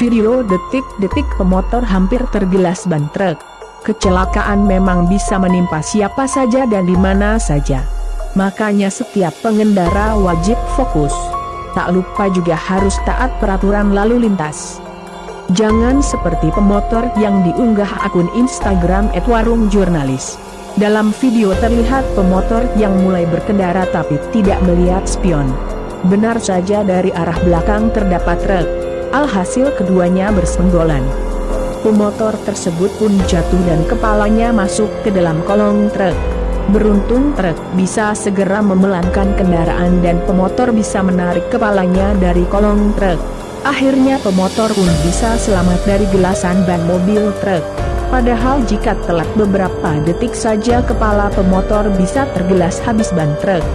Video detik-detik pemotor hampir tergilas ban truk. Kecelakaan memang bisa menimpa siapa saja dan di mana saja. Makanya setiap pengendara wajib fokus. Tak lupa juga harus taat peraturan lalu lintas. Jangan seperti pemotor yang diunggah akun Instagram @warungjurnalis. Dalam video terlihat pemotor yang mulai berkendara tapi tidak melihat spion. Benar saja dari arah belakang terdapat truk. Alhasil keduanya bersenggolan. Pemotor tersebut pun jatuh dan kepalanya masuk ke dalam kolong truk. Beruntung truk bisa segera memelankan kendaraan dan pemotor bisa menarik kepalanya dari kolong truk. Akhirnya pemotor pun bisa selamat dari gelasan ban mobil truk. Padahal jika telat beberapa detik saja kepala pemotor bisa tergelas habis ban truk.